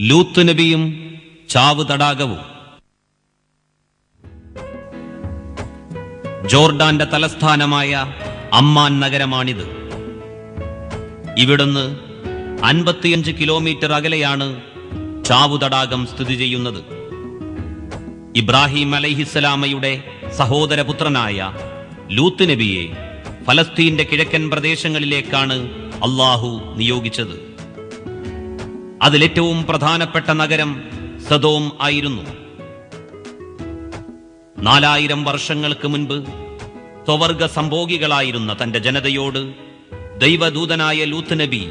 ലൂത്ത് നബിയും ചാവ് തടാകവും. ജോർഡാന്റെ തലസ്ഥാനമായ അമ്മാൻ നഗരമാണിത്. ഇവിടുന്ന് അൻപത്തിയഞ്ച് കിലോമീറ്റർ അകലെയാണ് ചാവു തടാകം സ്ഥിതി ചെയ്യുന്നത്. ഇബ്രാഹിം അലൈഹിസ്സലാമയുടെ സഹോദരപുത്രനായ ലൂത്ത് നബിയെ ഫലസ്തീന്റെ കിഴക്കൻ പ്രദേശങ്ങളിലേക്കാണ് അള്ളാഹു നിയോഗിച്ചത്. അതിലേറ്റവും പ്രധാനപ്പെട്ട നഗരം സദോം ആയിരുന്നു. നാലായിരം വർഷങ്ങൾക്ക് മുൻപ് സ്വവർഗ സംഭോഗികളായിരുന്ന തന്റെ ജനതയോട് ദൈവദൂതനായ ലൂത്ത് നബി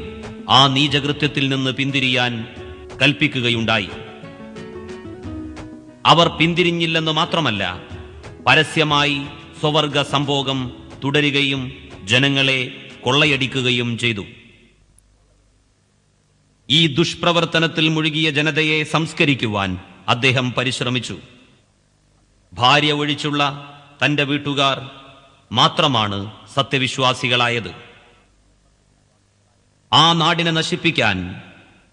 ആ നീചകൃത്യത്തിൽ നിന്ന് പിന്തിരിയാൻ കൽപ്പിക്കുകയുണ്ടായി. അവർ പിന്തിരിഞ്ഞില്ലെന്ന് മാത്രമല്ല പരസ്യമായി സ്വവർഗ സംഭോഗം തുടരുകയും ജനങ്ങളെ കൊള്ളയടിക്കുകയും ചെയ്തു. ഈ ദുഷ്പ്രവർത്തനത്തിൽ മുഴുകിയ ജനതയെ സംസ്കരിക്കുവാൻ അദ്ദേഹം പരിശ്രമിച്ചു. ഭാര്യ ഒഴിച്ചുള്ള തന്റെ വീട്ടുകാർ മാത്രമാണ് സത്യവിശ്വാസികളായത്. ആ നാടിനെ നശിപ്പിക്കാൻ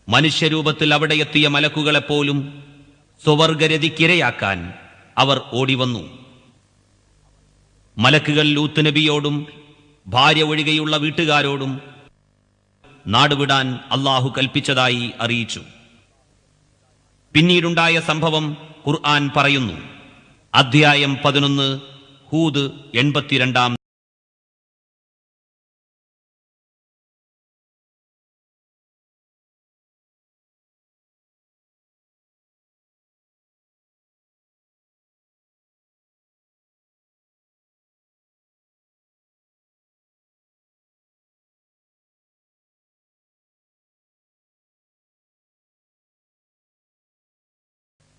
മനുഷ്യരൂപത്തിൽ അവിടെ എത്തിയ മലക്കുകളെപ്പോലും സ്വവർഗരതിക്കിരയാക്കാൻ അവർ ഓടിവന്നു. മലക്കുകൾ ലൂത്ത് നബിയോടും ഭാര്യ ഒഴികെയുള്ള വീട്ടുകാരോടും നാടുവിടാൻ അള്ളാഹു കൽപ്പിച്ചതായി അറിയിച്ചു. പിന്നീടുണ്ടായ സംഭവം ഖുർആൻ പറയുന്നു. അധ്യായം പതിനൊന്ന് ഹൂദ് എൺപത്തിരണ്ടാം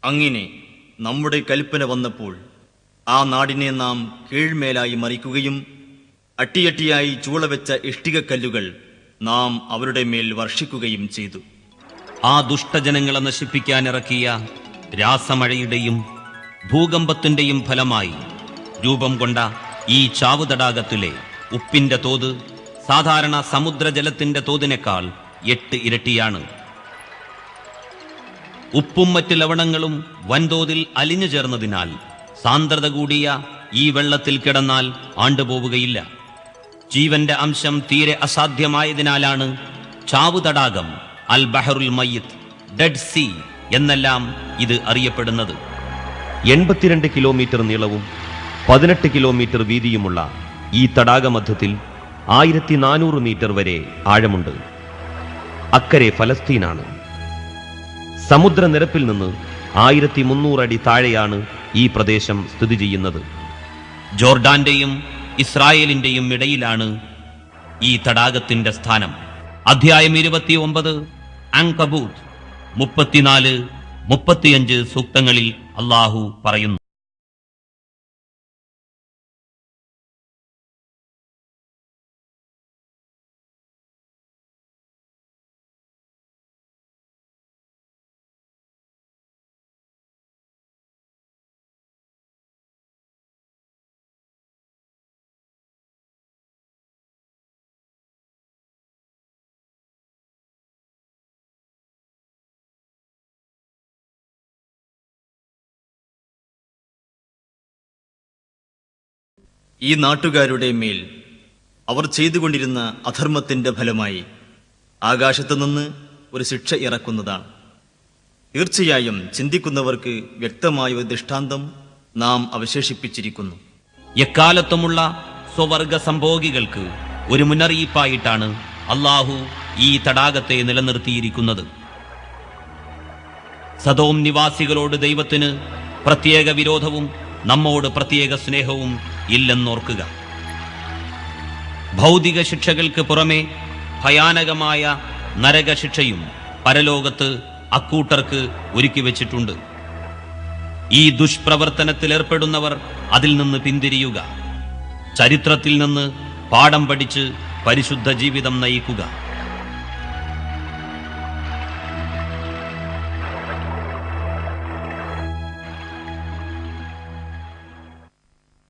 അങ്ങനെ നമ്മുടെ കൽപ്പന വന്നപ്പോൾ ആ നാടിനെ നാം കീഴ്മേലായി മറിക്കുകയും അട്ടിയട്ടിയായി ചൂളവെച്ച ഇഷ്ടികക്കല്ലുകൾ നാം അവരുടെ മേൽ വർഷിക്കുകയും ചെയ്തു. ആ ദുഷ്ടജനങ്ങളെ നശിപ്പിക്കാൻ ഇറക്കിയ രാസമഴയുടെയും ഭൂകമ്പത്തിന്റെയും ഫലമായി രൂപം കൊണ്ട ഈ ചാവുതടാകത്തിലെ ഉപ്പിന്റെ തോത് സാധാരണ സമുദ്രജലത്തിന്റെ തോതിനേക്കാൾ എട്ട് ഇരട്ടിയാണ്. ഉപ്പും മറ്റ് ലവണങ്ങളും വൻതോതിൽ അലിഞ്ഞു ചേർന്നതിനാൽ സാന്ദ്രത കൂടിയ ഈ വെള്ളത്തിൽ കിടന്നാൽ ആണ്ടുപോവുകയില്ല. ജീവന്റെ അംശം തീരെ അസാധ്യമായതിനാലാണ് ചാവു തടാകം അൽ ബഹറുൽ മയ്യത്ത് ഡെഡ് സീ എന്നെല്ലാം ഇത് അറിയപ്പെടുന്നത്. എൺപത്തിരണ്ട് കിലോമീറ്റർ നീളവും പതിനെട്ട് കിലോമീറ്റർ വീതിയുമുള്ള ഈ തടാകമധ്യത്തിൽ ആയിരത്തി നാനൂറ് മീറ്റർ വരെ ആഴമുണ്ട്. അക്കരെ ഫലസ്തീനാണ്. സമുദ്രനിരപ്പിൽ നിന്ന് ആയിരത്തി അടി താഴെയാണ് ഈ പ്രദേശം സ്ഥിതി ചെയ്യുന്നത്. ജോർഡാന്റെയും ഇസ്രായേലിന്റെയും ഇടയിലാണ് ഈ തടാകത്തിന്റെ സ്ഥാനം. അധ്യായം ഇരുപത്തി ഒമ്പത് അങ്കബൂത്ത് മുപ്പത്തിനാല് മുപ്പത്തിയഞ്ച് സൂക്തങ്ങളിൽ അള്ളാഹു പറയുന്നു. ഈ നാട്ടുകാരുടെ മേൽ അവർ ചെയ്തുകൊണ്ടിരുന്ന അധർമ്മത്തിന്റെ ഫലമായി ആകാശത്തുനിന്ന് ഒരു ശിക്ഷ ഇറക്കുന്നതാണ്. തീർച്ചയായും ചിന്തിക്കുന്നവർക്ക് വ്യക്തമായ ഒരു ദൃഷ്ടാന്തം നാം അവശേഷിപ്പിച്ചിരിക്കുന്നു. എക്കാലത്തുമുള്ള സ്വവർഗ സംഭോഗികൾക്ക് ഒരു മുന്നറിയിപ്പായിട്ടാണ് അള്ളാഹു ഈ തടാകത്തെ നിലനിർത്തിയിരിക്കുന്നത്. സദോം നിവാസികളോട് ദൈവത്തിന് പ്രത്യേക വിരോധവും നമ്മോട് പ്രത്യേക സ്നേഹവും ഇല്ലെന്നോർക്കുക. ഭൗതിക ശിക്ഷകൾക്ക് പുറമെ ഭയാനകമായ നരകശിക്ഷയും പരലോകത്ത് അക്കൂട്ടർക്ക് ഒരുക്കി വച്ചിട്ടുണ്ട്. ഈ ദുഷ്പ്രവർത്തനത്തിൽ ഏർപ്പെടുന്നവർ അതിൽ നിന്ന് പിന്തിരിയുക. ചരിത്രത്തിൽ നിന്ന് പാഠം പഠിച്ച് പരിശുദ്ധ ജീവിതം നയിക്കുക.